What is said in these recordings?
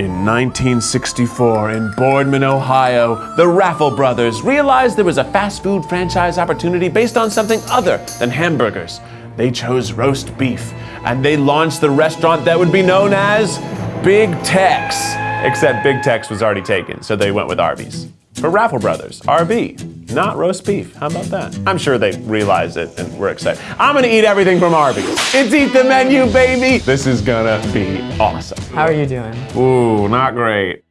In 1964, in Boardman, Ohio, the Raffel brothers realized there was a fast food franchise opportunity based on something other than hamburgers. They chose roast beef, and they launched the restaurant that would be known as Big Tex. Except Big Tex was already taken, so they went with Arby's. For Raffel Brothers, RB, not roast beef. How about that? I'm sure they realize it and we're excited. I'm gonna eat everything from Arby's. It's Eat the Menu, baby! This is gonna be awesome. How are you doing? Ooh, not great.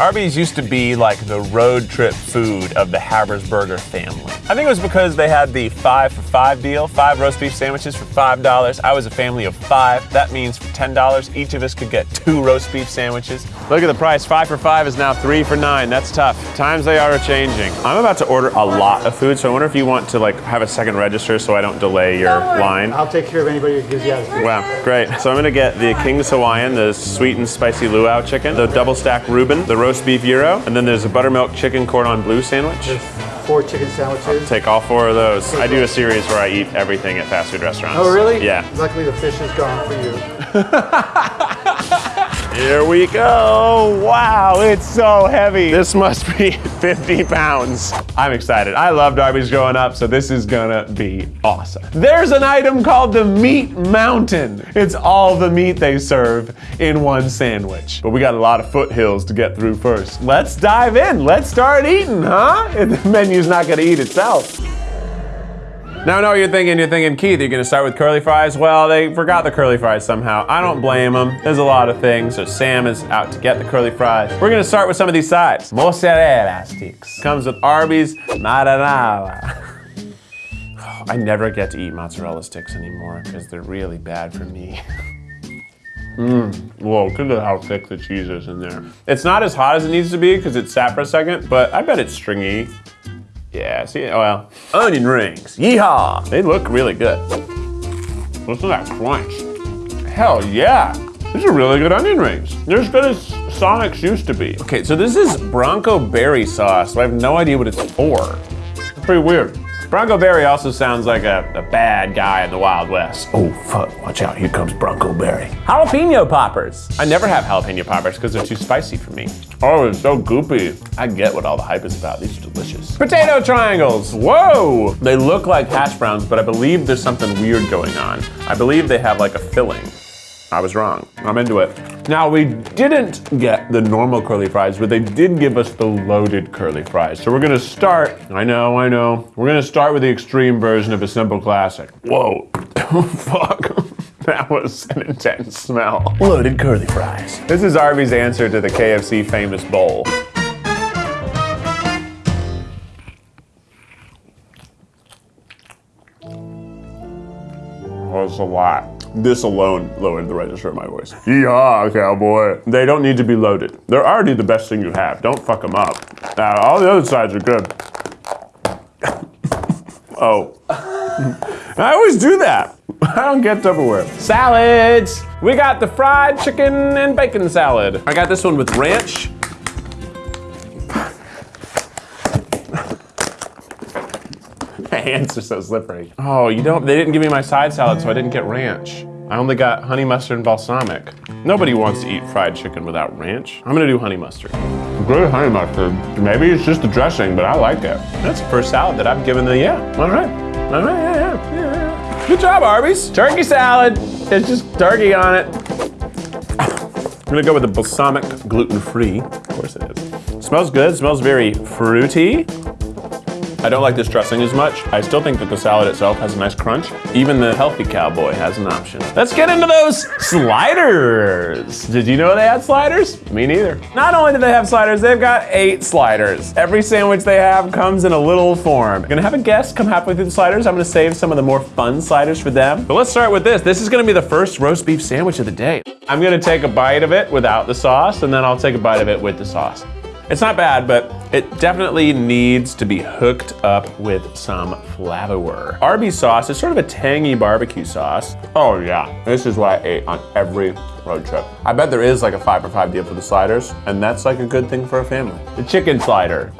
Arby's used to be like the road trip food of the Habersberger family. I think it was because they had the five for five deal, five roast beef sandwiches for five dollars. I was a family of five. That means for ten dollars, each of us could get two roast beef sandwiches. Look at the price. Five for five is now three for nine. That's tough. Times they are changing. I'm about to order a lot of food, so I wonder if you want to like have a second register so I don't delay your line. I'll take care of anybody who gives you attitude. Wow, great. So I'm gonna get the King's Hawaiian, the sweet and spicy luau chicken, the double stack Reuben, the roast beef gyro, and then there's a buttermilk chicken cordon bleu sandwich. There's four chicken sandwiches. Take all four of those. I do a series where I eat everything at fast food restaurants. Oh, really? Yeah. Luckily, the fish is gone for you. Here we go. Wow, it's so heavy. This must be 50 pounds. I'm excited. I loved Arby's growing up, so this is gonna be awesome. There's an item called the Meat Mountain. It's all the meat they serve in one sandwich. But we got a lot of foothills to get through first. Let's dive in. Let's start eating, huh? The menu's not gonna eat itself. Now I know what you're thinking. You're thinking, Keith, you're gonna start with curly fries? Well, they forgot the curly fries somehow. I don't blame them. There's a lot of things. So Sam is out to get the curly fries. We're gonna start with some of these sides. Mozzarella sticks. Comes with Arby's marinara. I never get to eat mozzarella sticks anymore because they're really bad for me. Mmm, whoa, look at how thick the cheese is in there. It's not as hot as it needs to be because it's sat for a second, but I bet it's stringy. Yeah, see, oh well. Onion rings, yeehaw! They look really good. Listen to that crunch. Hell yeah! These are really good onion rings. They're as good as Sonic's used to be. Okay, so this is Bronco Berry sauce, so I have no idea what it's for. It's pretty weird. Bronco Berry also sounds like a, a bad guy in the Wild West. Oh fuck, watch out, here comes Bronco Berry. Jalapeno poppers. I never have jalapeno poppers because they're too spicy for me. Oh, it's so goopy. I get what all the hype is about. These are delicious. Potato triangles, whoa! They look like hash browns, but I believe there's something weird going on. I believe they have like a filling. I was wrong. I'm into it. Now, we didn't get the normal curly fries, but they did give us the loaded curly fries. So we're gonna start, I know, I know. We're gonna start with the extreme version of a simple classic. Whoa, fuck. That was an intense smell. Loaded curly fries. This is Arby's answer to the KFC famous bowl. was a lot. This alone lowered the register of my voice. Yeehaw, cowboy. They don't need to be loaded. They're already the best thing you have. Don't fuck them up. Now, all the other sides are good. oh. I always do that. I don't get Tupperware. Salads! We got the fried chicken and bacon salad. I got this one with ranch. Hands are so slippery. Oh, you don't, they didn't give me my side salad, so I didn't get ranch. I only got honey mustard and balsamic. Nobody wants to eat fried chicken without ranch. I'm gonna do honey mustard. Good honey mustard. Maybe it's just the dressing, but I like it. That's the first salad that I've given the, yeah, all right. All right, yeah, yeah, yeah, yeah. Good job, Arby's. Turkey salad. It's just turkey on it. I'm gonna go with the balsamic gluten-free. Of course it is. Smells good, smells very fruity. I don't like this dressing as much. I still think that the salad itself has a nice crunch. Even the healthy cowboy has an option. Let's get into those sliders. Did you know they had sliders? Me neither. Not only do they have sliders, they've got eight sliders. Every sandwich they have comes in a little form. I'm gonna have a guest come halfway through the sliders. I'm gonna save some of the more fun sliders for them. But let's start with this. This is gonna be the first roast beef sandwich of the day. I'm gonna take a bite of it without the sauce, and then I'll take a bite of it with the sauce. It's not bad, but it definitely needs to be hooked up with some flavor. Arby's sauce is sort of a tangy barbecue sauce. Oh yeah, this is what I ate on every road trip. I bet there is like a five for five deal for the sliders, and that's like a good thing for a family. The chicken slider.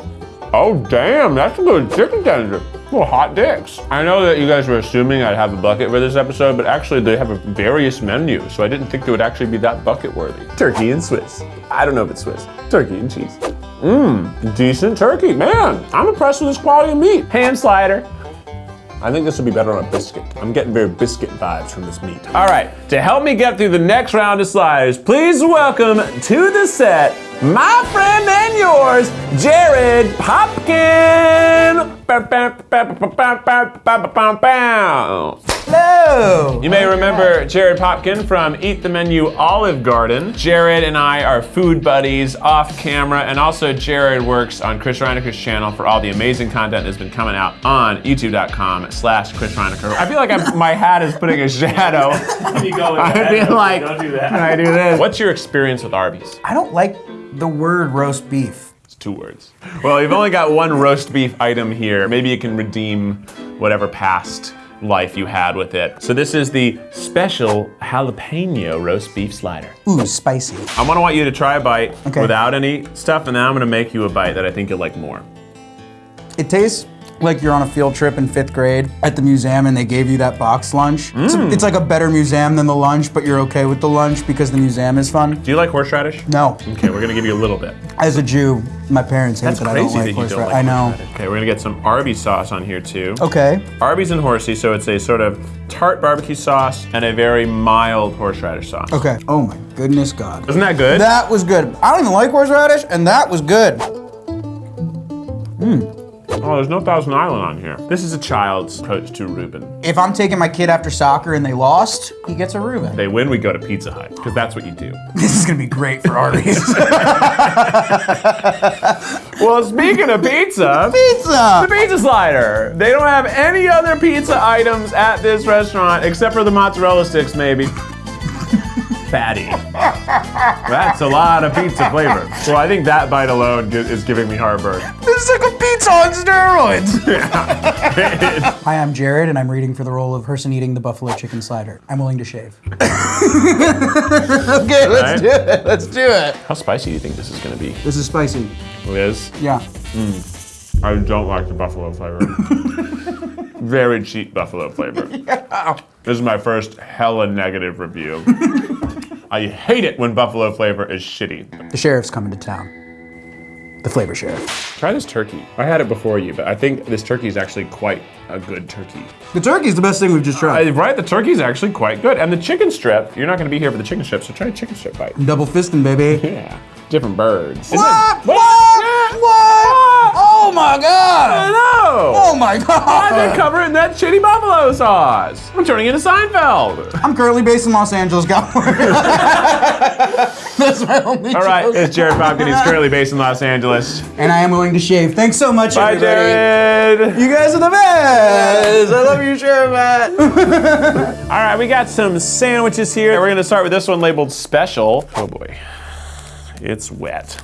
Oh damn, that's a good chicken tender. Well, hot dicks. I know that you guys were assuming I'd have a bucket for this episode, but actually they have a various menu, so I didn't think it would actually be that bucket worthy. Turkey and Swiss. I don't know if it's Swiss. Turkey and cheese. Mmm, decent turkey. Man, I'm impressed with this quality of meat. Ham slider. I think this would be better on a biscuit. I'm getting very biscuit vibes from this meat. All right, to help me get through the next round of sliders, please welcome to the set my friend and yours, Jared Popkin. Hello. You may remember Jared Popkin from Eat the Menu Olive Garden. Jared and I are food buddies off camera, and also Jared works on Chris Reinacher's channel for all the amazing content that's been coming out on youtube.com slash Chris Reinacher. I feel like I'm, my hat is putting a shadow. You go with I that. feel like Don't do that. when I do this. What's your experience with Arby's? I don't like the word roast beef. It's two words. Well, you've only got one roast beef item here. Maybe you can redeem whatever past life you had with it. So this is the special jalapeno roast beef slider. Ooh, spicy. I'm gonna want you to try a bite Okay. without any stuff, and then I'm gonna make you a bite that I think you'll like more. It tastes like you're on a field trip in fifth grade at the museum and they gave you that box lunch. It's, Mm. it's like a better museum than the lunch, but you're okay with the lunch because the museum is fun. Do you like horseradish? No. Okay, we're gonna give you a little bit. As a Jew, my parents hate That's that I crazy don't like that you don't horseradish. like I know. horseradish. Okay, we're gonna get some Arby's sauce on here too. Okay. Arby's and horsey, so it's a sort of tart barbecue sauce and a very mild horseradish sauce. Okay. Oh my goodness God. Isn't that good? That was good. I don't even like horseradish, and that was good. Oh, there's no Thousand Island on here. This is a child's approach to Reuben. If I'm taking my kid after soccer and they lost, he gets a Reuben. They win, we go to Pizza Hut, because that's what you do. This is gonna be great for Arby's. well, speaking of pizza, Pizza! the pizza slider. They don't have any other pizza items at this restaurant except for the mozzarella sticks, maybe. Fatty. That's a lot of pizza flavor. Well, I think that bite alone is giving me heartburn. This is like a pizza on steroids! Hi, I'm Jared, and I'm reading for the role of person eating the buffalo chicken slider. I'm willing to shave. okay, let's do it. Let's do it. How spicy do you think this is going to be? This is spicy. Liz? Yeah. Hmm. I don't like the buffalo flavor. Very cheap buffalo flavor. This is my first hella negative review. I hate it when buffalo flavor is shitty. The sheriff's coming to town. The flavor sheriff. Try this turkey. I had it before you, but I think this turkey is actually quite a good turkey. The turkey's the best thing we've just tried. Uh, right, the turkey is actually quite good. And the chicken strip, you're not gonna be here for the chicken strip, so try a chicken strip bite. Double fisting, baby. Yeah, different birds. Isn't What? it- What? What? Oh my I god! know! Oh my god! cover it in that shitty buffalo sauce? I'm turning into Seinfeld. I'm currently based in Los Angeles, California. That's my only All right, joke. it's Jared Popkin. He's currently based in Los Angeles. And I am willing to shave. Thanks so much, Bye, everybody. Jared. You guys are the best. I love you, Sheriff. All right, we got some sandwiches here. We're gonna start with this one labeled special. Oh boy, it's wet.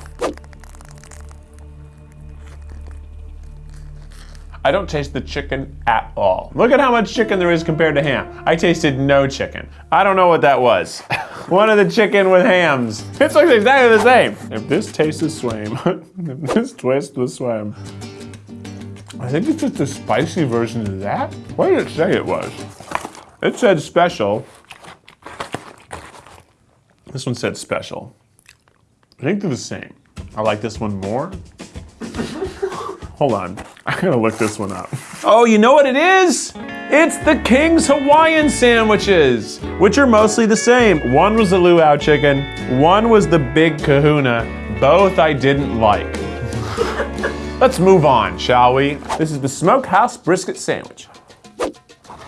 I don't taste the chicken at all. Look at how much chicken there is compared to ham. I tasted no chicken. I don't know what that was. One of the chicken with hams. It looks exactly the same. If this tastes the same, if this tastes the same, I think it's just a spicy version of that. What did it say it was? It said special. This one said special. I think they're the same. I like this one more. Hold on. I'm gonna look this one up. Oh, you know what it is? It's the King's Hawaiian sandwiches, which are mostly the same. One was the luau chicken, one was the big kahuna. Both I didn't like. Let's move on, shall we? This is the Smokehouse Brisket Sandwich.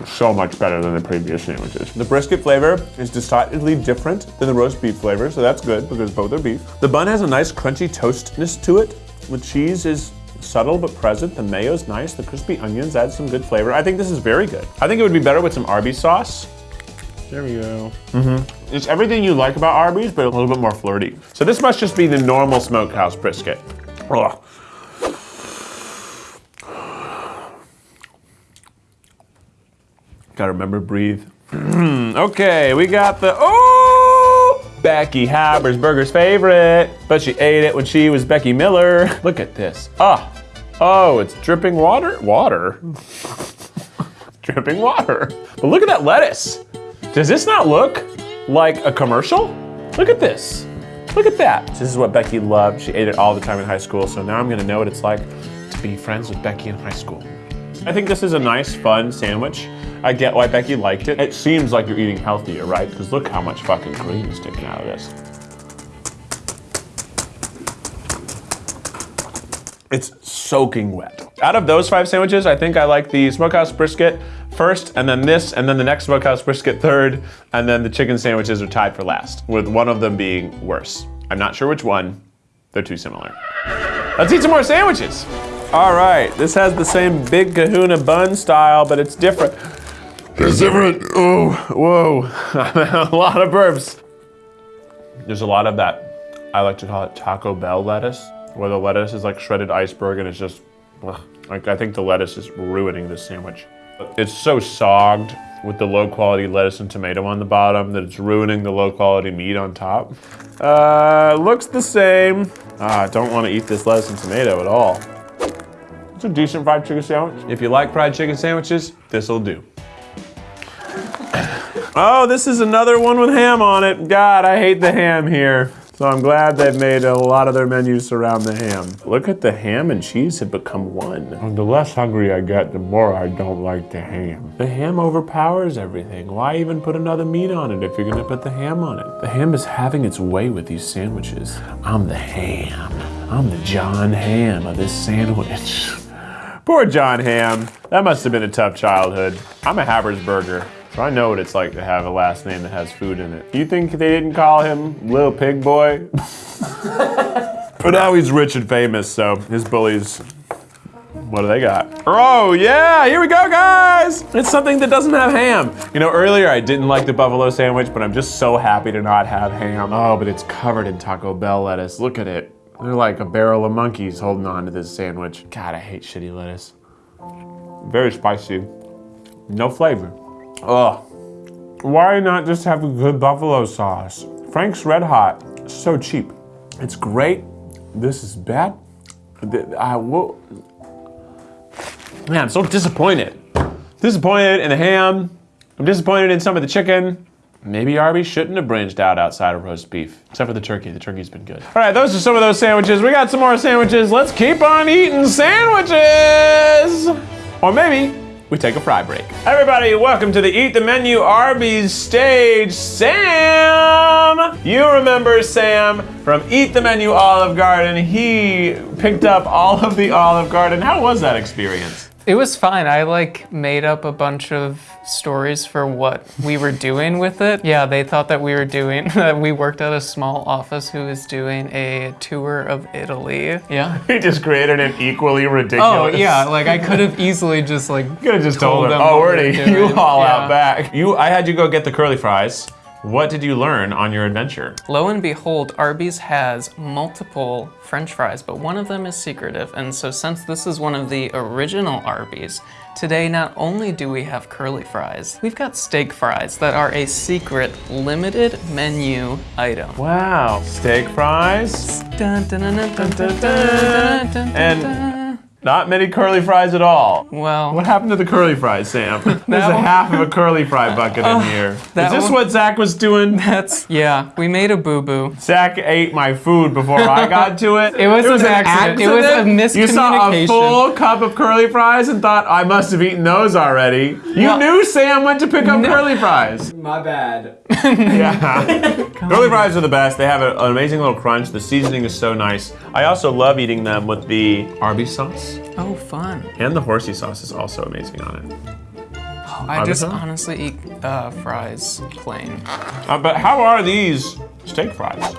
So much better than the previous sandwiches. The brisket flavor is decidedly different than the roast beef flavor, so that's good because both are beef. The bun has a nice crunchy toastness to it. The cheese is subtle but present. The mayo's nice. The crispy onions add some good flavor. I think this is very good. I think it would be better with some Arby's sauce. There we go. Mm-hmm. It's everything you like about Arby's, but a little bit more flirty. So this must just be the normal smokehouse brisket. Ugh. Gotta remember breathe. okay, we got the oh Becky Habersberger's favorite, but she ate it when she was Becky Miller. Look at this. Ah, Oh, it's dripping water? Water? dripping water. But look at that lettuce. Does this not look like a commercial? Look at this. Look at that. This is what Becky loved. She ate it all the time in high school, so now I'm gonna know what it's like to be friends with Becky in high school. I think this is a nice, fun sandwich. I get why Becky liked it. It seems like you're eating healthier, right? Because look how much fucking cream is sticking out of this. It's soaking wet. Out of those five sandwiches, I think I like the smokehouse brisket first, and then this, and then the next smokehouse brisket third, and then the chicken sandwiches are tied for last, with one of them being worse. I'm not sure which one. They're too similar. Let's eat some more sandwiches. All right, this has the same big kahuna bun style, but it's different. It's different. Oh, whoa. a lot of burps. There's a lot of that, I like to call it Taco Bell lettuce, where the lettuce is like shredded iceberg and it's just, ugh. like I think the lettuce is ruining this sandwich. It's so sogged with the low quality lettuce and tomato on the bottom that it's ruining the low quality meat on top. Uh, looks the same. Ah, I don't want to eat this lettuce and tomato at all. It's a decent fried chicken sandwich. If you like fried chicken sandwiches, this'll do. Oh, this is another one with ham on it. God, I hate the ham here. So I'm glad they've made a lot of their menus around the ham. Look at the ham and cheese have become one. And the less hungry I get, the more I don't like the ham. The ham overpowers everything. Why even put another meat on it if you're gonna put the ham on it? The ham is having its way with these sandwiches. I'm the ham. I'm the Jon Hamm of this sandwich. Poor Jon Hamm. That must have been a tough childhood. I'm a Habersberger. So I know what it's like to have a last name that has food in it. You think they didn't call him Little Pig Boy? but now he's rich and famous, so his bullies, what do they got? Oh yeah, here we go guys! It's something that doesn't have ham. You know, earlier I didn't like the buffalo sandwich, but I'm just so happy to not have ham. Oh, but it's covered in Taco Bell lettuce. Look at it. They're like a barrel of monkeys holding on to this sandwich. God, I hate shitty lettuce. Very spicy. No flavor. Ugh. Why not just have a good buffalo sauce? Frank's Red Hot, so cheap. It's great. This is bad. I will. Man, I'm so disappointed. Disappointed in the ham. I'm disappointed in some of the chicken. Maybe Arby's shouldn't have branched out outside of roast beef, except for the turkey. The turkey's been good. All right, those are some of those sandwiches. We got some more sandwiches. Let's keep on eating sandwiches. Or maybe we take a fry break. Everybody, welcome to the Eat the Menu Arby's stage. Sam! You remember Sam from Eat the Menu Olive Garden. He picked up all of the Olive Garden. How was that experience? It was fine. I like made up a bunch of stories for what we were doing with it. Yeah, they thought that we were doing, that we worked at a small office who was doing a tour of Italy. Yeah. He just created an equally ridiculous. Oh, yeah, like I could have easily just like. You could have just told, Told him, them oh, what we're we at were a doing. U-Haul Yeah. out back. You, I had you go get the curly fries. What did you learn on your adventure? Lo and behold, Arby's has multiple french fries, but one of them is secretive. And so, since this is one of the original Arby's, today not only do we have curly fries, we've got steak fries that are a secret limited menu item. Wow, steak fries. Dun, dun, dun, And-. Not many curly fries at all. Well, What happened to the curly fries, Sam? There's a half of a curly fry bucket in oh, here. Is that this one- what Zach was doing? that's, yeah, we made a boo boo. Zach ate my food before I got to it. It was an accident. It was a miscommunication. You saw a miscommunication. full cup of curly fries and thought I must have eaten those already. You Well- knew Sam went to pick up curly fries. My bad. Yeah. curly fries are the best. They have a- an amazing little crunch. The seasoning is so nice. I also love eating them with the Arby's sauce. Oh, fun. And the horsey sauce is also amazing on it. I just honestly eat uh, fries plain. Uh, but how are these steak fries?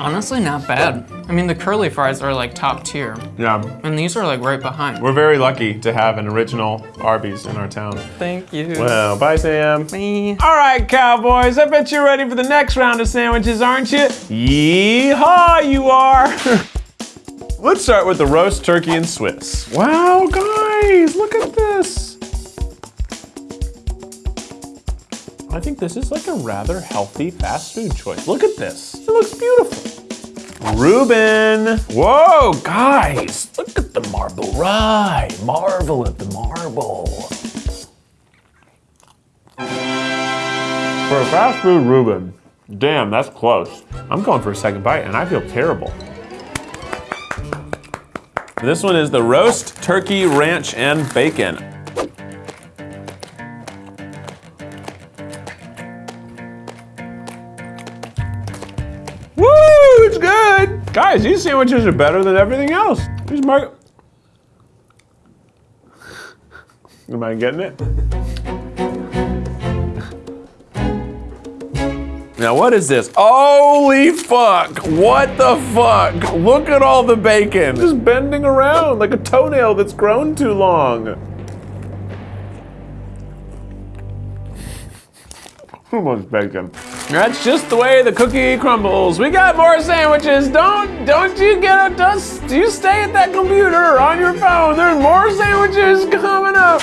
Honestly, not bad. I mean, the curly fries are like top tier, Yeah. and these are like right behind. We're very lucky to have an original Arby's in our town. Thank you. Well, bye, Sam. Me. All right, cowboys, I bet you're ready for the next round of sandwiches, aren't you? Yeehaw, you are! Let's start with the roast turkey and Swiss. Wow, guys, look at this. I think this is like a rather healthy fast food choice. Look at this. It looks beautiful. Reuben. Whoa, guys, look at the marble rye. Marvel at the marble. For a fast food Reuben, damn, that's close. I'm going for a second bite and I feel terrible. This one is the roast turkey ranch and bacon. Guys, these sandwiches are better than everything else. These mar- Am I getting it? Now what is this? Holy fuck! What the fuck? Look at all the bacon. Just bending around like a toenail that's grown too long. Too much bacon. That's just the way the cookie crumbles. We got more sandwiches. Don't don't you get a dust. Do you stay at that computer on your phone. There's more sandwiches coming up.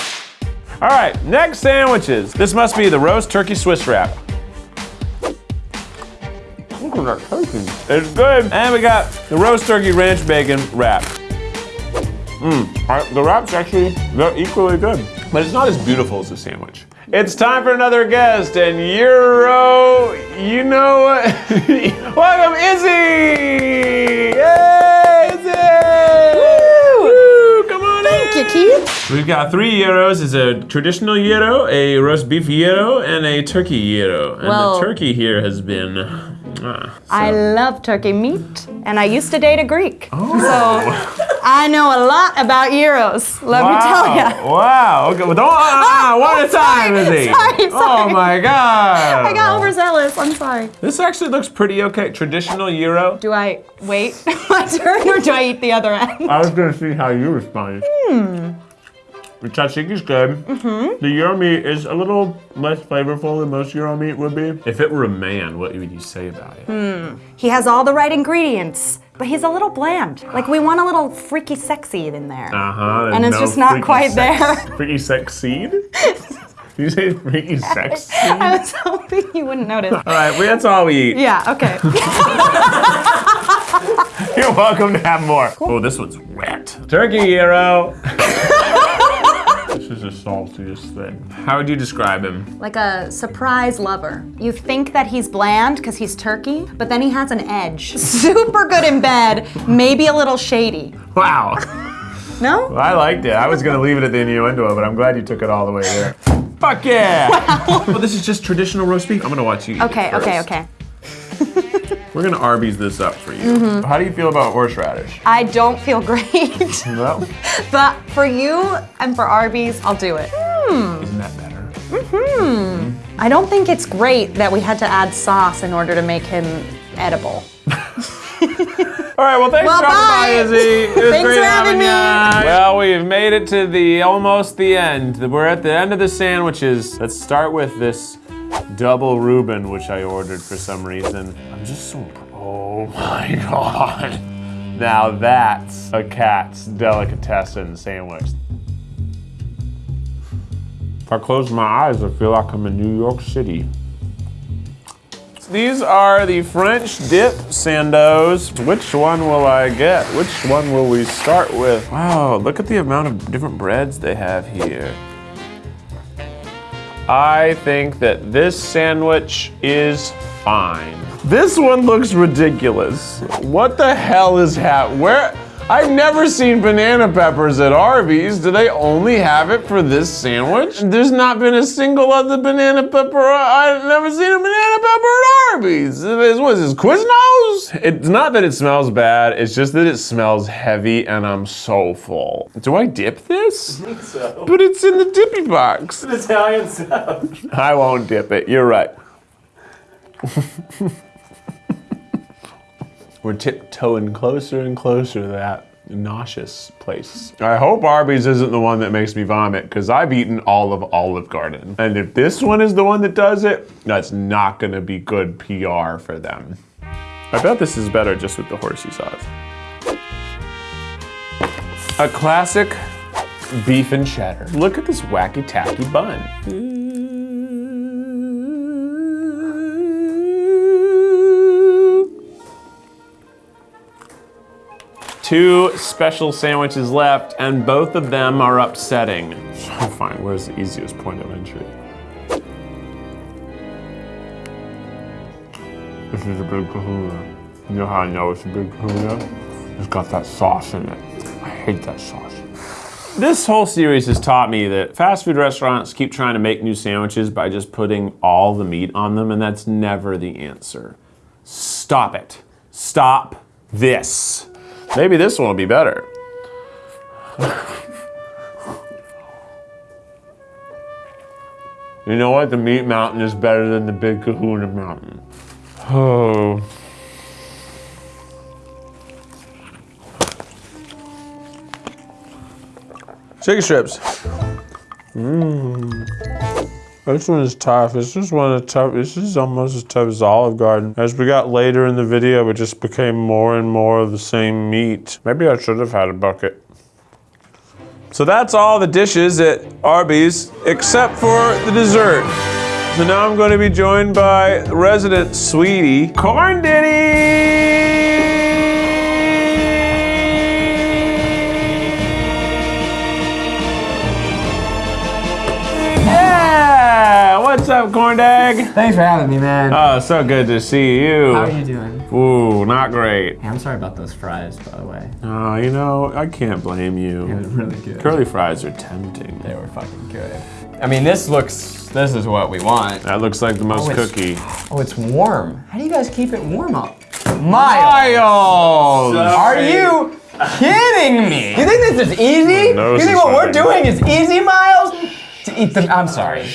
All right, next sandwiches. This must be the roast turkey Swiss wrap. Look at that turkey. It's good. And we got the roast turkey ranch bacon wrap. Mmm, the wrap's actually they're equally good, but it's not as beautiful as the sandwich. It's time for another guest, and Euro, you know what? Welcome, Izzy! Yay, Izzy! Woo! Come on Thank in. you, Keith. We've got three gyros. It's a traditional gyro, a roast beef gyro, and a turkey gyro. And Well- the turkey here has been. I love turkey meat, and I used to date a Greek. Oh. So I know a lot about gyros, let me tell you. Wow. Okay. Well, don't. Ah, Oh, one oh, at a time, sorry, Izzy. sorry, Oh my God. I got overzealous, I'm sorry. This actually looks pretty okay. Traditional gyro. Do I wait my turn or do I eat the other end? I was gonna see how you respond. Hmm. The tzatziki good. Mm-hmm. The gyro meat is a little less flavorful than most gyro meat would be. If it were a man, what would you say about it? He has all the right ingredients, but he's a little bland. Like we want a little freaky sexy in there. Uh huh. And it's just not quite there. Freaky sex seed? Did you say freaky sex seed? I was hoping you wouldn't notice. All right, well, that's all we eat. Yeah, okay. You're welcome to have more. Oh, this one's wet. Turkey gyro. This is the saltiest thing. How would you describe him? like a surprise lover. You think that he's bland because he's turkey, but then he has an edge. Super good in bed, maybe a little shady. Wow. No? I liked it. I was gonna leave it at the innuendo, but I'm glad you took it all the way there. Fuck yeah! well, this is just traditional roast beef. I'm gonna watch you. eat it Okay, okay, okay. We're gonna Arby's this up for you. Mm-hmm. How do you feel about horseradish? I don't feel great, Well, but for you and for Arby's, I'll do it. isn't that better? Mm hmm I don't think it's great that we had to add sauce in order to make him edible. All right, well, thanks Well, for dropping by. Izzy. It was Thanks great for having me. ya. Well, we've made it to the almost the end. We're at the end of the sandwiches. Let's start with this double Reuben, which I ordered for some reason. I'm just so. Oh my god. Now that's a Katz's delicatessen sandwich. If I close my eyes, I feel like I'm in New York City. These are the French dip sandos. Which one will I get? Which one will we start with? Wow, look at the amount of different breads they have here. I think that this sandwich is fine. This one looks ridiculous. What the hell is hap? Where? I've never seen banana peppers at Arby's. Do they only have it for this sandwich? There's not been a single other banana pepper. I've never seen a banana pepper at Arby's. What is this, Quiznos? It's not that it smells bad, it's just that it smells heavy and I'm so full. Do I dip this? I think so. But it's in the dippy box. Italian stuff. I won't dip it. You're right. We're tiptoeing closer and closer to that nauseous place. I hope Arby's isn't the one that makes me vomit because I've eaten all of Olive Garden. And if this one is the one that does it, that's not to be good PR for them. I bet this is better just with the horsey sauce. A classic beef and cheddar. Look at this wacky tacky bun. Two special sandwiches left, and both of them are upsetting. To find where's the easiest point of entry. This is a big kahuna. You know how I know it's a big kahuna? It's got that sauce in it. I hate that sauce. This whole series has taught me that fast food restaurants keep trying to make new sandwiches by just putting all the meat on them, and that's never the answer. Stop it. Stop this. Maybe this one will be better. You know what? The meat mountain is better than the big kahuna mountain. Oh. Chicken strips. Mmm. This one is tough. This is one of the tough. This is almost as tough as Olive Garden. As we got later in the video, it just became more and more of the same meat. Maybe I should have had a bucket. So that's all the dishes at Arby's, except for the dessert. So now I'm going to be joined by resident sweetie, Corn Diddy! What's up, Corn Dag? Thanks for having me, man. Oh, so good to see you. How are you doing? Ooh, not great. Hey, I'm sorry about those fries, by the way. Oh, you know, I can't blame It you. was really good. Curly fries are tempting. They were fucking good. I mean, this looks, this is what we want. That looks like the most Oh, cookie. Oh, it's warm. How do you guys keep it warm up? Miles. Miles! Are you kidding me? You think this is easy? You think what we're doing is easy, Miles? To eat them. I'm sorry.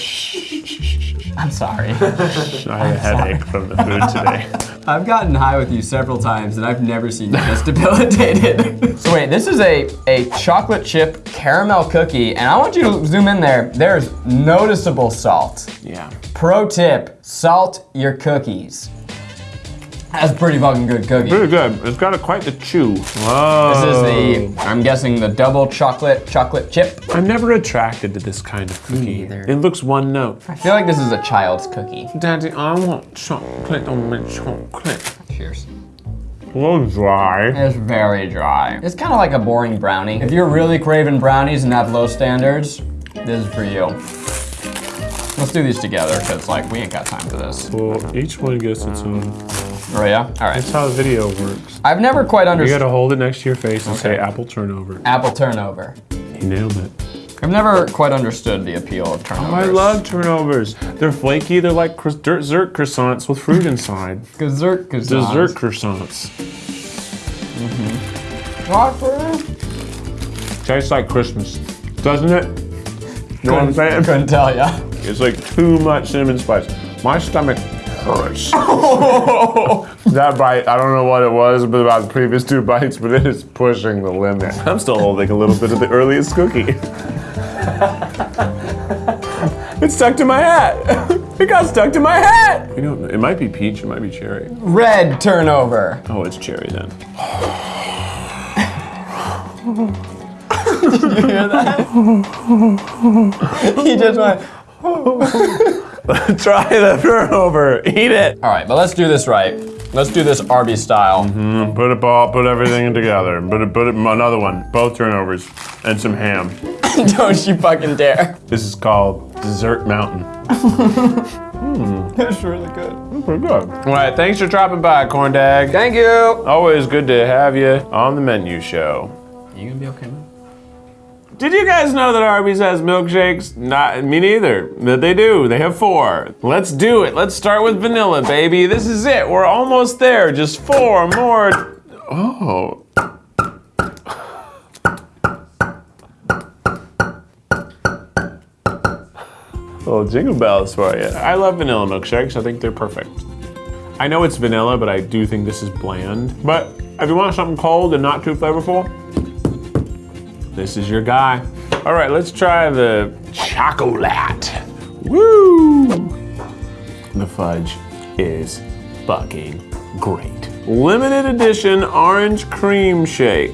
I'm sorry. I had a headache from the food today. I've gotten high with you several times and I've never seen you this debilitated. so wait, this is a, a chocolate chip caramel cookie and I want you to zoom in there. There's noticeable salt. Yeah. Pro tip, salt your cookies. That's pretty fucking good cookie. Pretty good. It's got a, quite the chew. Whoa. This is the, I'm guessing the double chocolate chocolate chip. I'm never attracted to this kind of cookie. neither. It looks one note. I feel like this is a child's cookie. Daddy, I want chocolate on my chocolate. Cheers. A little dry. It's very dry. It's kind of like a boring brownie. If you're really craving brownies and have low standards, this is for you. Let's do these together, because like we ain't got time for this. Well, each one gets its own. Oh yeah? All right. That's how the video works. I've never quite understood. You gotta hold it next to your face and say apple turnover. apple turnover. You nailed it. I've never quite understood the appeal of turnovers. Oh, I love turnovers. They're flaky. They're like dessert croissants with fruit inside. dessert croissants. Dessert croissants. Mm-hmm. Tastes like Christmas, doesn't it? You know what I'm saying? I couldn't tell ya. It's like too much cinnamon spice. My stomach. that bite, I don't know what it was but about the previous two bites, but it is pushing the limit. I'm still holding a little bit of the earliest cookie. it's stuck to my hat. It got stuck to my hat. You know, it might be peach, it might be cherry. Red turnover. Oh, it's cherry then. Did you hear that? he just went. Oh. Try the turnover. Eat it. All right, but let's do this right. Let's do this Arby style. Mm-hmm. Put it all, put everything together. Put it, put it, another one. Both turnovers and some ham. Don't you fucking dare. This is called Dessert Mountain. That's really good. Mm, pretty good. All right, thanks for dropping by, Corn Dag. Thank you. Always good to have you on the menu show. You gonna be okay, man? Did you guys know that Arby's has milkshakes? Not me neither. But they do. They have four. Let's do it. Let's start with vanilla, baby. This is it. We're almost there. Just four more. Oh. Little jingle bells for you. I love vanilla milkshakes. I think they're perfect. I know it's vanilla, but I do think this is bland. But if you want something cold and not too flavorful, this is your guy. All right, let's try the chocolate. Woo! The fudge is fucking great. Limited edition orange cream shake.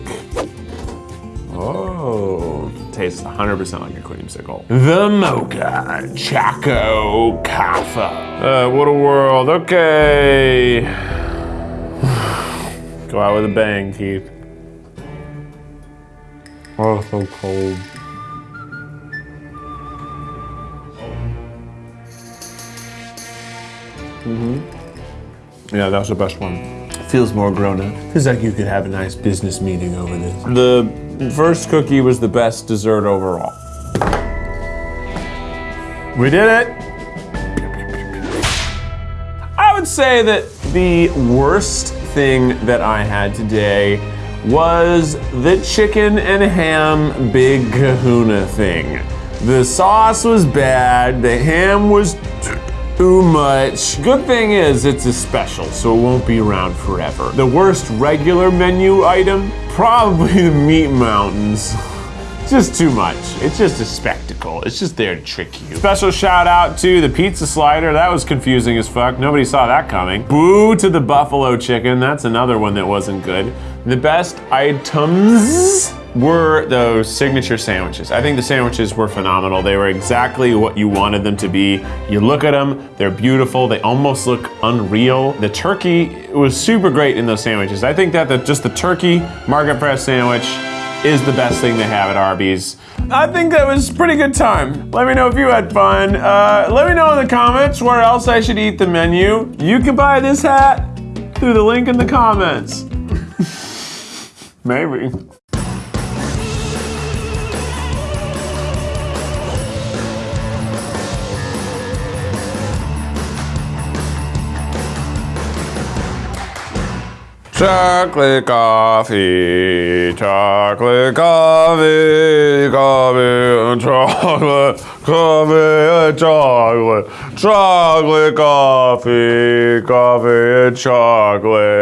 Oh, tastes 100% like a creamsicle. The Mocha Choco Kaffa. Uh, what a world. Okay. Go out with a bang, Keith. Oh, so cold. Mm-hmm. Yeah, that was the best one. Feels more grown up. Feels like you could have a nice business meeting over this. The first cookie was the best dessert overall. We did it! I would say that the worst thing that I had today was the chicken and ham big kahuna thing. The sauce was bad, the ham was too much. Good thing is it's a special, so it won't be around forever. The worst regular menu item? Probably the meat mountains. Just too much. It's just a spectacle. It's just there to trick you. Special shout out to the pizza slider. That was confusing as fuck. Nobody saw that coming. Boo to the buffalo chicken. That's another one that wasn't good. The best items were those signature sandwiches. I think the sandwiches were phenomenal. They were exactly what you wanted them to be. You look at them, they're beautiful. They almost look unreal. The turkey was super great in those sandwiches. I think that the, just the turkey market fresh sandwich is the best thing they have at Arby's. I think that was pretty good time. Let me know if you had fun. Uh, let me know in the comments where else I should eat the menu. You can buy this hat through the link in the comments. Maybe. Chocolate coffee, chocolate coffee, coffee, and chocolate, coffee, and chocolate, chocolate coffee, coffee, and chocolate.